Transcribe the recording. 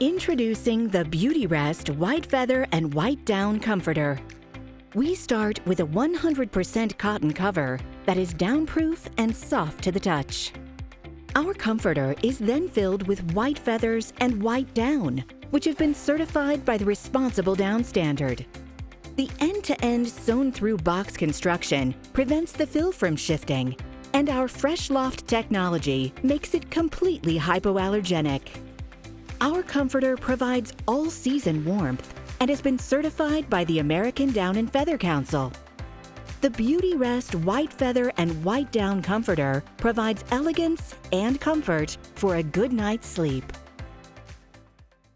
Introducing the Beautyrest White Feather and White Down Comforter. We start with a 100% cotton cover that is downproof and soft to the touch. Our comforter is then filled with white feathers and white down, which have been certified by the Responsible Down Standard. The end-to-end sewn-through box construction prevents the fill from shifting, and our Fresh Loft technology makes it completely hypoallergenic. Our comforter provides all-season warmth and has been certified by the American Down and Feather Council. The Beautyrest White Feather and White Down Comforter provides elegance and comfort for a good night's sleep.